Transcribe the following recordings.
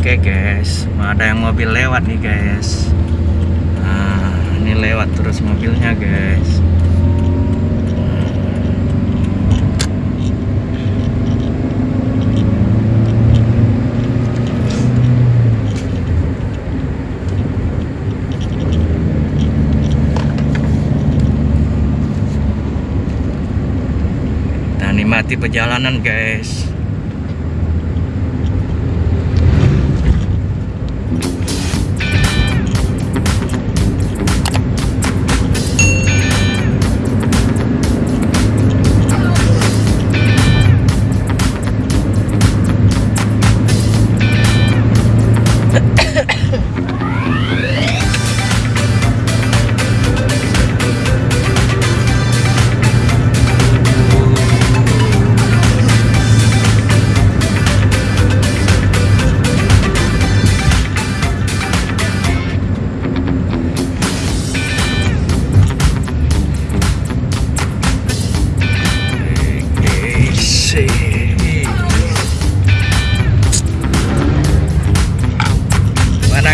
oke guys. Ada yang mobil lewat nih guys. Nah ini lewat terus mobilnya guys. Kita nikmati perjalanan Guys,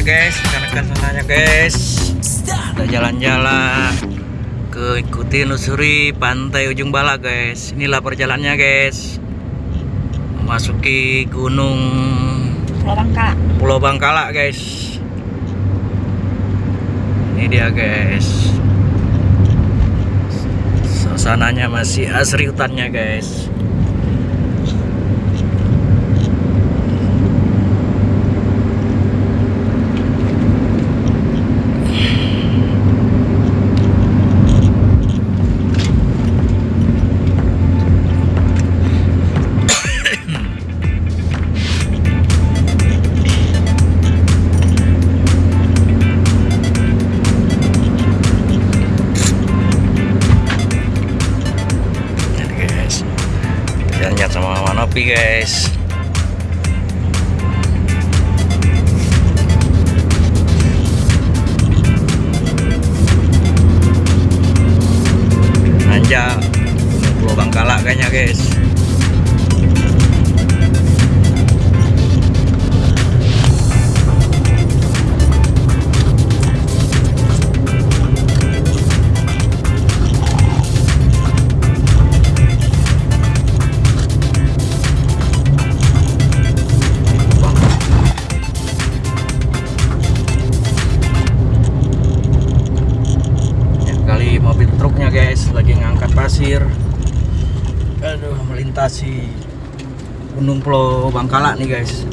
guys rekan-rekan sananya guys. Kita jalan-jalan ke ikuti nusuri pantai ujung bala guys. Inilah perjalanannya guys. Memasuki gunung Orang kak. Pulau Bangkala guys. Ini dia guys. Suasananya masih asri hutannya guys jalan sama Manopi guys. Nanjak Pulau Bangkala kayaknya guys aduh. Melintasi gunung pulau Bangkala nih guys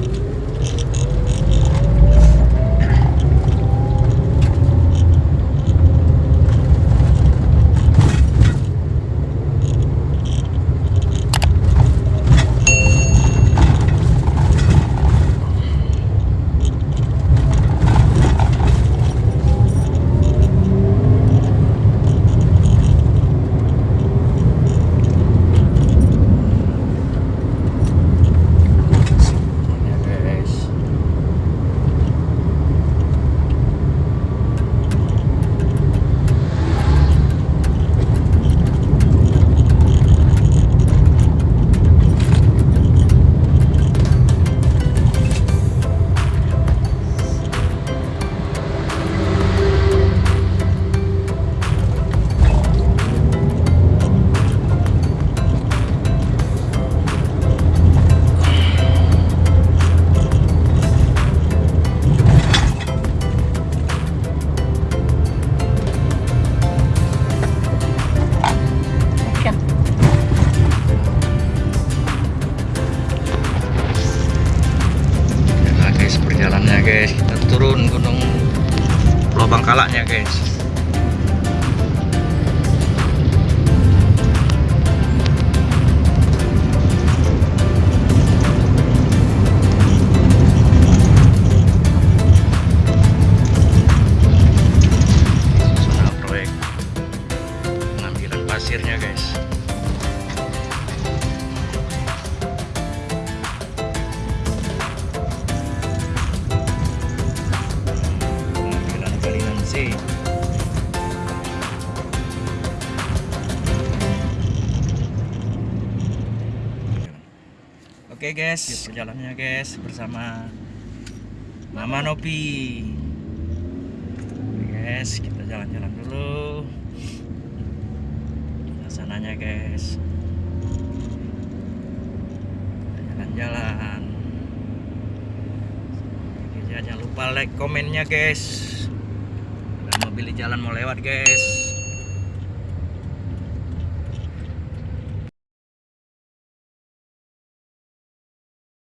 gente Oke guys, perjalanannya guys bersama Mama Nopi. Oke, guys, kita jalan-jalan dulu. Suasananya guys. Jalan-jalan. Jangan lupa like komennya guys. Di jalan mau lewat guys.